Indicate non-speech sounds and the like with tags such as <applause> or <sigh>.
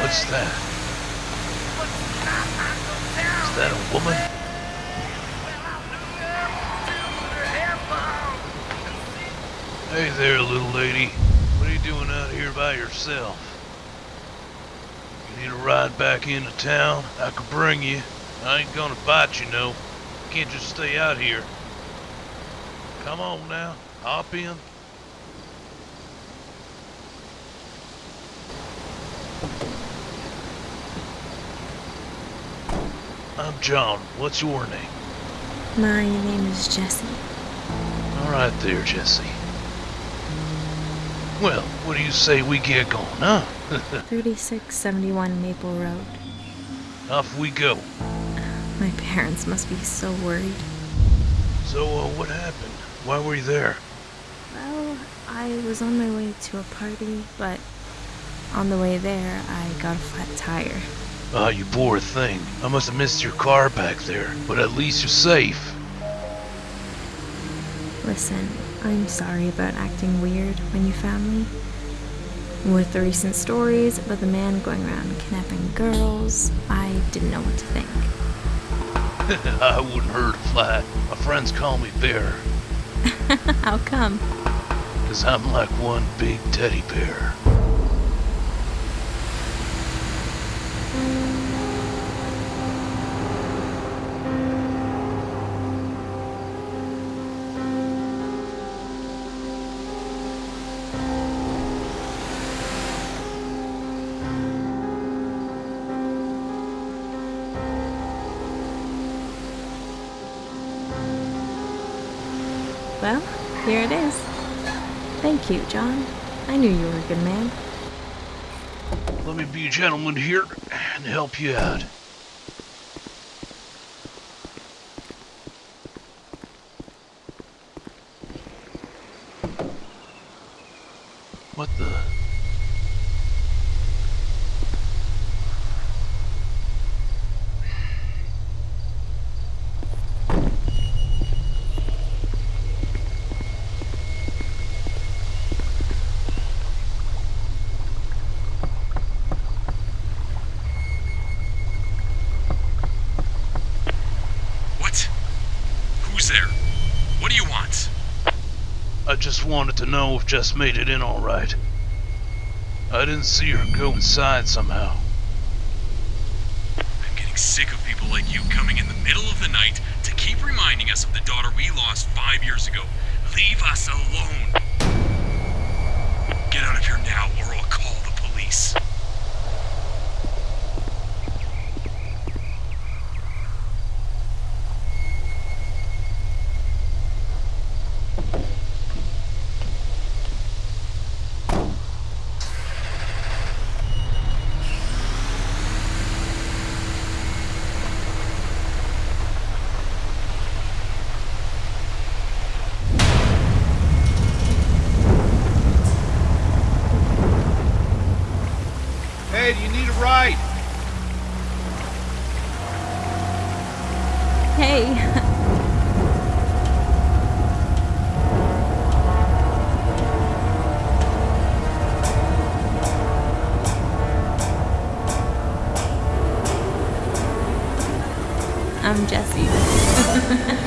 What's that? Is that a woman? Hey there, little lady. What are you doing out here by yourself? You need a ride back into town? I could bring you. I ain't gonna bite you, no. You can't just stay out here. Come on now, hop in. I'm John. What's your name? My name is Jesse. All right there, Jesse. Well, what do you say we get going, huh? <laughs> 3671 Maple Road. Off we go. My parents must be so worried. So, uh, what happened? Why were you there? Well, I was on my way to a party, but on the way there, I got a flat tire. Ah, you poor thing. I must have missed your car back there, but at least you're safe. Listen, I'm sorry about acting weird when you found me. With the recent stories about the man going around kidnapping girls, I didn't know what to think. <laughs> I wouldn't hurt a fly. My friends call me Bear, <laughs> How come? cause I'm like one big teddy bear. Well, here it is. Thank you, John. I knew you were a good man. Let me be a gentleman here and help you out. What the? What? Who's there? What do you want? I just wanted to know if Jess made it in all right. I didn't see her go inside somehow. I'm getting sick of people like you coming in the middle of the night to keep reminding us of the daughter we lost five years ago. Leave us alone. Get out of here now, or I'll call the police. Hey, do you need a ride? Hey! <laughs> I'm Jessie. <laughs>